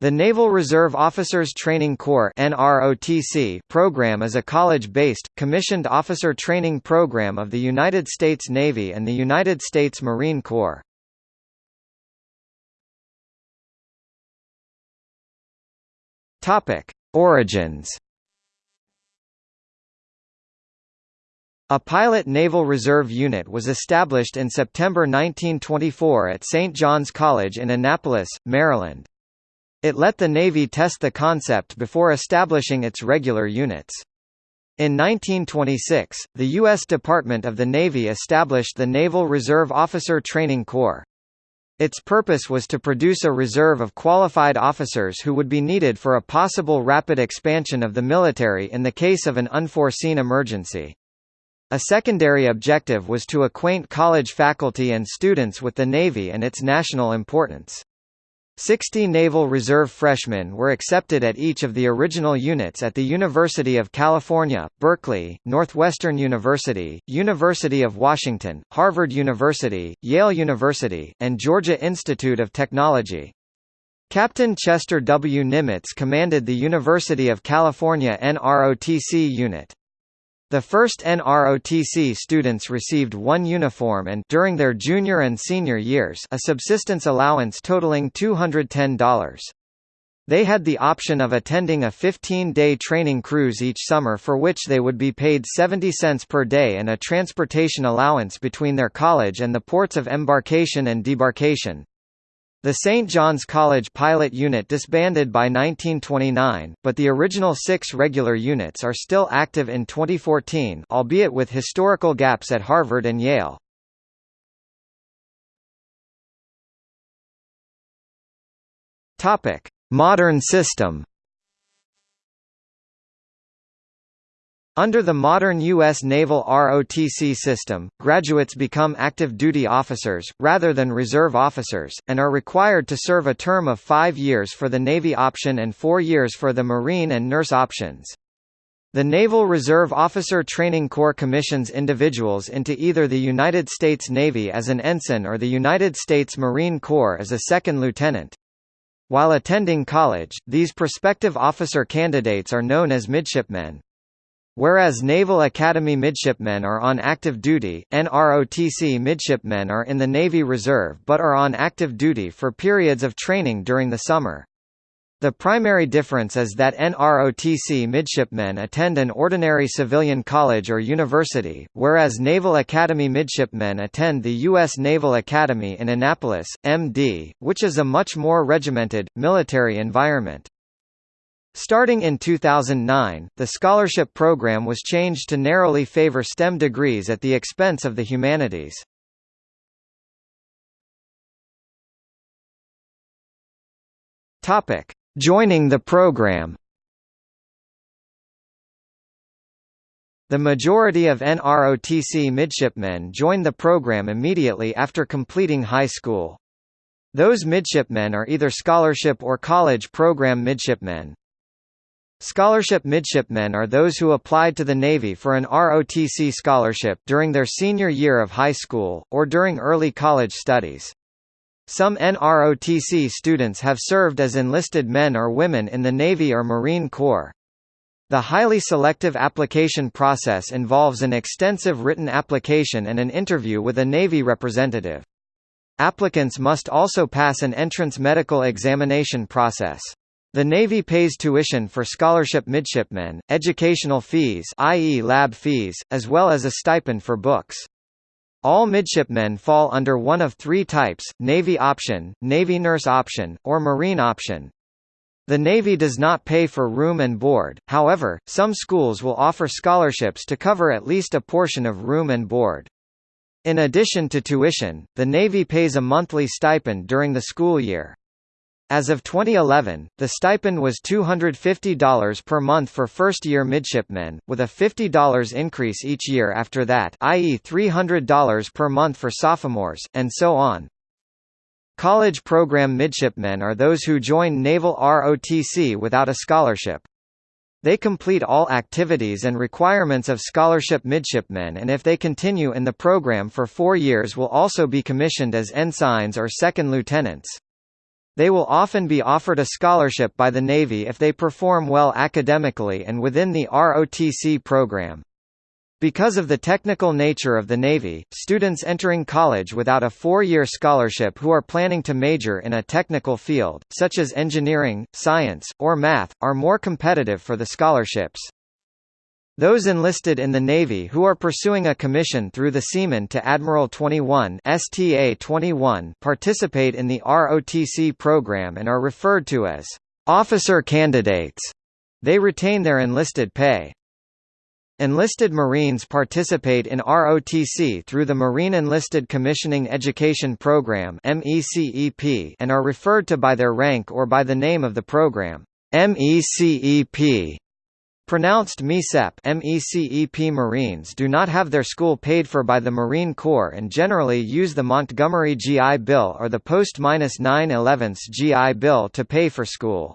The Naval Reserve Officers Training Corps program is a college-based, commissioned officer training program of the United States Navy and the United States Marine Corps. Origins A pilot Naval Reserve unit was established in September 1924 at St. John's College in Annapolis, Maryland. It let the Navy test the concept before establishing its regular units. In 1926, the U.S. Department of the Navy established the Naval Reserve Officer Training Corps. Its purpose was to produce a reserve of qualified officers who would be needed for a possible rapid expansion of the military in the case of an unforeseen emergency. A secondary objective was to acquaint college faculty and students with the Navy and its national importance. Sixty Naval Reserve freshmen were accepted at each of the original units at the University of California, Berkeley, Northwestern University, University of Washington, Harvard University, Yale University, and Georgia Institute of Technology. Captain Chester W. Nimitz commanded the University of California NROTC unit. The first NROTC students received one uniform and during their junior and senior years a subsistence allowance totaling $210. They had the option of attending a 15-day training cruise each summer for which they would be paid 70 cents per day and a transportation allowance between their college and the ports of embarkation and debarkation. The St. John's College pilot unit disbanded by 1929, but the original six regular units are still active in 2014 albeit with historical gaps at Harvard and Yale. Modern system Under the modern U.S. Naval ROTC system, graduates become active duty officers, rather than reserve officers, and are required to serve a term of five years for the Navy option and four years for the Marine and nurse options. The Naval Reserve Officer Training Corps commissions individuals into either the United States Navy as an ensign or the United States Marine Corps as a second lieutenant. While attending college, these prospective officer candidates are known as midshipmen. Whereas Naval Academy midshipmen are on active duty, NROTC midshipmen are in the Navy Reserve but are on active duty for periods of training during the summer. The primary difference is that NROTC midshipmen attend an ordinary civilian college or university, whereas Naval Academy midshipmen attend the U.S. Naval Academy in Annapolis, MD, which is a much more regimented, military environment. Starting in 2009, the scholarship program was changed to narrowly favor STEM degrees at the expense of the humanities. Topic: Joining the program. The majority of NROTC midshipmen join the program immediately after completing high school. Those midshipmen are either scholarship or college program midshipmen. Scholarship midshipmen are those who applied to the Navy for an ROTC scholarship during their senior year of high school, or during early college studies. Some NROTC students have served as enlisted men or women in the Navy or Marine Corps. The highly selective application process involves an extensive written application and an interview with a Navy representative. Applicants must also pass an entrance medical examination process. The Navy pays tuition for scholarship midshipmen, educational fees i.e. lab fees, as well as a stipend for books. All midshipmen fall under one of three types, Navy option, Navy nurse option, or Marine option. The Navy does not pay for room and board, however, some schools will offer scholarships to cover at least a portion of room and board. In addition to tuition, the Navy pays a monthly stipend during the school year. As of 2011, the stipend was $250 per month for first-year midshipmen, with a $50 increase each year after that i.e. $300 per month for sophomores, and so on. College program midshipmen are those who join Naval ROTC without a scholarship. They complete all activities and requirements of scholarship midshipmen and if they continue in the program for four years will also be commissioned as ensigns or second lieutenants. They will often be offered a scholarship by the Navy if they perform well academically and within the ROTC program. Because of the technical nature of the Navy, students entering college without a four-year scholarship who are planning to major in a technical field, such as engineering, science, or math, are more competitive for the scholarships. Those enlisted in the Navy who are pursuing a commission through the Seaman to Admiral 21 STA 21 participate in the ROTC program and are referred to as officer candidates. They retain their enlisted pay. Enlisted Marines participate in ROTC through the Marine Enlisted Commissioning Education Program MECEP and are referred to by their rank or by the name of the program. MECEP Pronounced MECEP MECEP Marines do not have their school paid for by the Marine Corps and generally use the Montgomery GI Bill or the post-9/11 GI Bill to pay for school.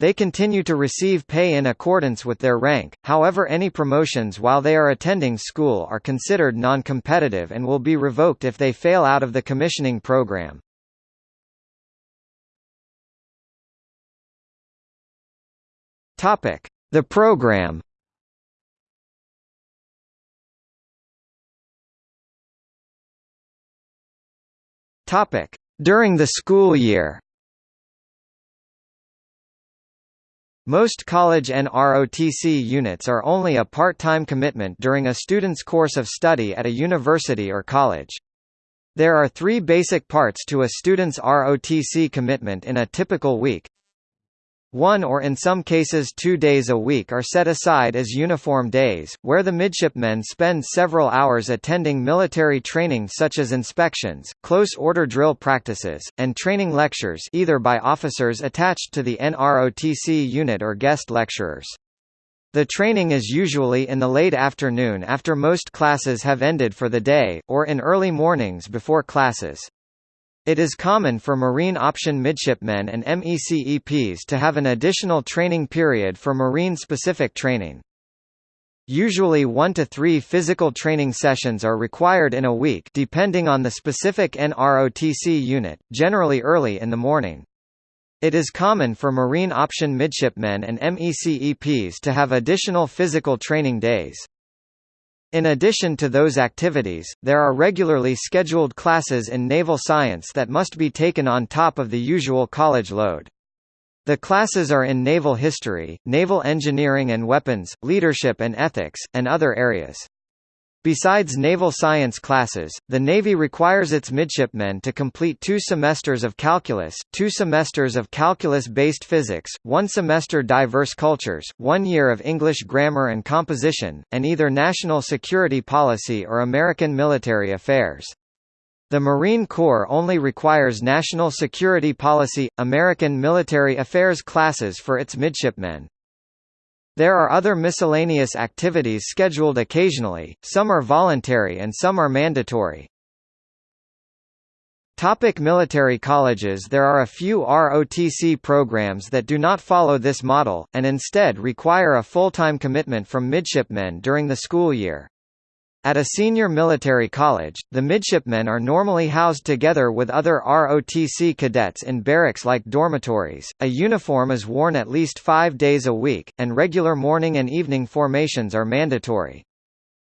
They continue to receive pay in accordance with their rank, however any promotions while they are attending school are considered non-competitive and will be revoked if they fail out of the commissioning program. The program During the school year Most college and ROTC units are only a part-time commitment during a student's course of study at a university or college. There are three basic parts to a student's ROTC commitment in a typical week. One or in some cases two days a week are set aside as uniform days, where the midshipmen spend several hours attending military training such as inspections, close-order drill practices, and training lectures either by officers attached to the NROTC unit or guest lecturers. The training is usually in the late afternoon after most classes have ended for the day, or in early mornings before classes. It is common for Marine Option Midshipmen and MECEPs to have an additional training period for Marine-specific training. Usually one to three physical training sessions are required in a week depending on the specific NROTC unit, generally early in the morning. It is common for Marine Option Midshipmen and MECEPs to have additional physical training days. In addition to those activities, there are regularly scheduled classes in naval science that must be taken on top of the usual college load. The classes are in naval history, naval engineering and weapons, leadership and ethics, and other areas. Besides naval science classes, the Navy requires its midshipmen to complete two semesters of calculus, two semesters of calculus-based physics, one semester diverse cultures, one year of English grammar and composition, and either national security policy or American military affairs. The Marine Corps only requires national security policy, American military affairs classes for its midshipmen. There are other miscellaneous activities scheduled occasionally, some are voluntary and some are mandatory. Topic military colleges There are a few ROTC programs that do not follow this model, and instead require a full-time commitment from midshipmen during the school year. At a senior military college, the midshipmen are normally housed together with other ROTC cadets in barracks-like dormitories, a uniform is worn at least five days a week, and regular morning and evening formations are mandatory.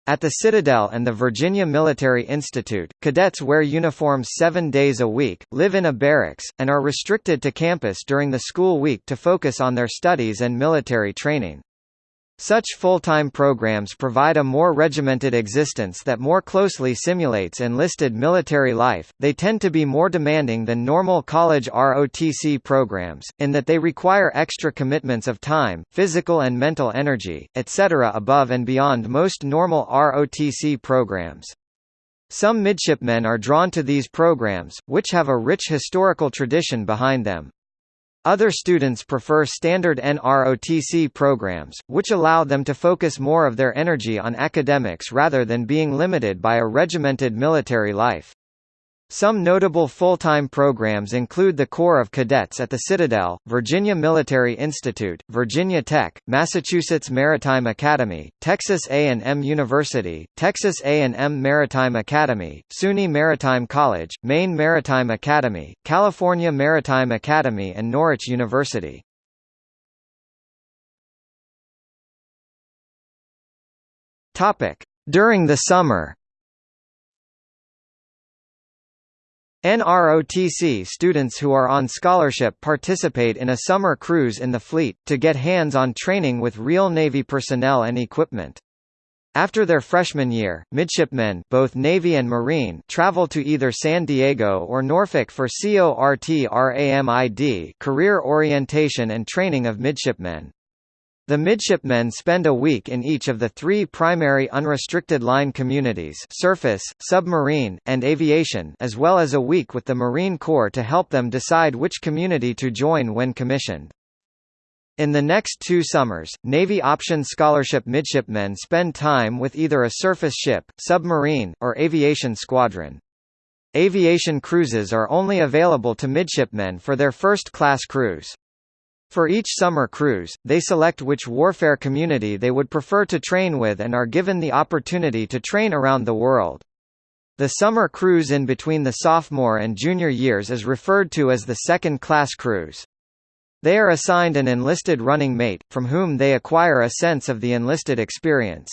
At the Citadel and the Virginia Military Institute, cadets wear uniforms seven days a week, live in a barracks, and are restricted to campus during the school week to focus on their studies and military training. Such full-time programs provide a more regimented existence that more closely simulates enlisted military life. They tend to be more demanding than normal college ROTC programs, in that they require extra commitments of time, physical and mental energy, etc. above and beyond most normal ROTC programs. Some midshipmen are drawn to these programs, which have a rich historical tradition behind them. Other students prefer standard NROTC programs, which allow them to focus more of their energy on academics rather than being limited by a regimented military life. Some notable full-time programs include the Corps of Cadets at the Citadel, Virginia Military Institute, Virginia Tech, Massachusetts Maritime Academy, Texas A&M University, Texas A&M Maritime Academy, SUNY Maritime College, Maine Maritime Academy, California Maritime Academy and Norwich University. During the summer NROTC students who are on scholarship participate in a summer cruise in the fleet, to get hands-on training with real Navy personnel and equipment. After their freshman year, midshipmen both Navy and Marine travel to either San Diego or Norfolk for CORTRAMID career orientation and training of midshipmen. The midshipmen spend a week in each of the three primary unrestricted line communities surface, submarine, and aviation as well as a week with the Marine Corps to help them decide which community to join when commissioned. In the next two summers, Navy Option Scholarship midshipmen spend time with either a surface ship, submarine, or aviation squadron. Aviation cruises are only available to midshipmen for their first-class cruise. For each summer cruise, they select which warfare community they would prefer to train with and are given the opportunity to train around the world. The summer cruise in between the sophomore and junior years is referred to as the second-class cruise. They are assigned an enlisted running mate, from whom they acquire a sense of the enlisted experience.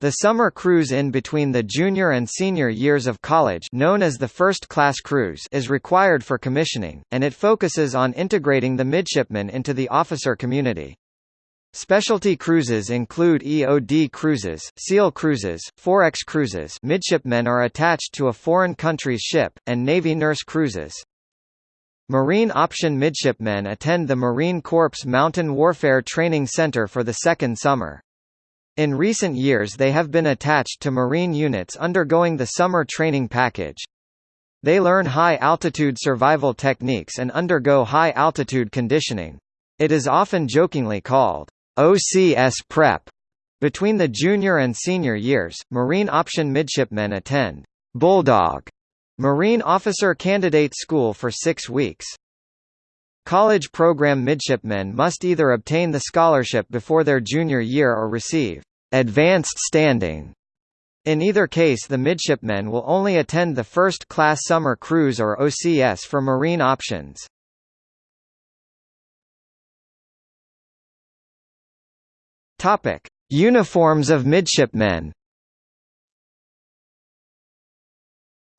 The summer cruise in between the junior and senior years of college known as the first-class cruise is required for commissioning, and it focuses on integrating the midshipmen into the officer community. Specialty cruises include EOD cruises, SEAL cruises, Forex cruises midshipmen are attached to a foreign country's ship, and Navy nurse cruises. Marine option midshipmen attend the Marine Corps Mountain Warfare Training Center for the second summer. In recent years they have been attached to Marine units undergoing the summer training package. They learn high-altitude survival techniques and undergo high-altitude conditioning. It is often jokingly called OCS prep. Between the junior and senior years, Marine option midshipmen attend Bulldog Marine Officer Candidate School for six weeks. College program midshipmen must either obtain the scholarship before their junior year or receive advanced standing. In either case the midshipmen will only attend the first-class summer cruise or OCS for marine options. Uniforms of midshipmen.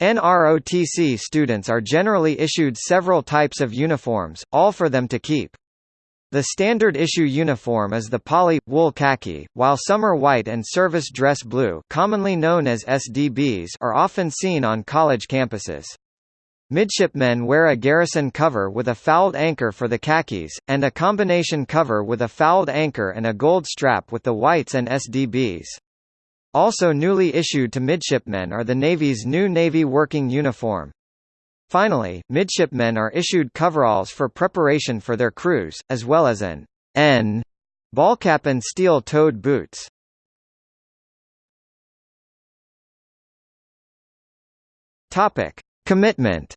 NROTC students are generally issued several types of uniforms, all for them to keep. The standard issue uniform is the poly, wool khaki, while summer white and service dress blue commonly known as SDBs are often seen on college campuses. Midshipmen wear a garrison cover with a fouled anchor for the khakis, and a combination cover with a fouled anchor and a gold strap with the whites and SDBs. Also newly issued to midshipmen are the Navy's new Navy working uniform. Finally, midshipmen are issued coveralls for preparation for their cruise, as well as an N ball cap and steel-toed boots. Topic: Commitment.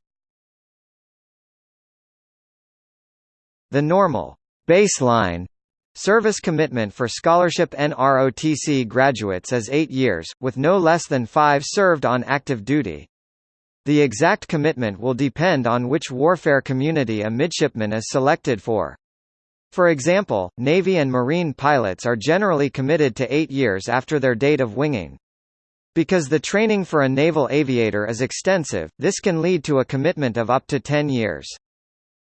The normal baseline Service commitment for scholarship NROTC graduates is eight years, with no less than five served on active duty. The exact commitment will depend on which warfare community a midshipman is selected for. For example, Navy and Marine pilots are generally committed to eight years after their date of winging. Because the training for a naval aviator is extensive, this can lead to a commitment of up to 10 years.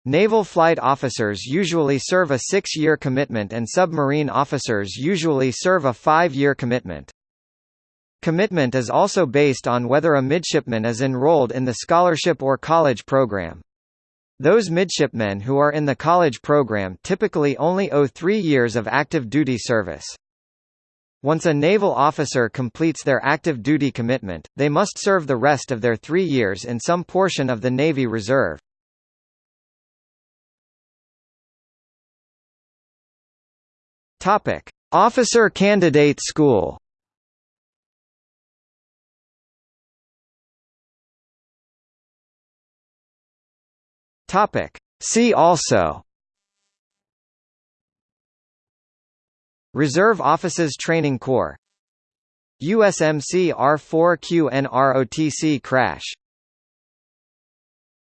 Naval flight officers usually serve a six-year commitment and submarine officers usually serve a five-year commitment. Commitment is also based on whether a midshipman is enrolled in the scholarship or college program. Those midshipmen who are in the college program typically only owe three years of active duty service. Once a naval officer completes their active duty commitment, they must serve the rest of their three years in some portion of the Navy Reserve. Officer Candidate School Topic. See also. Reserve Officers Training Corps. USMC R4Q NROTC crash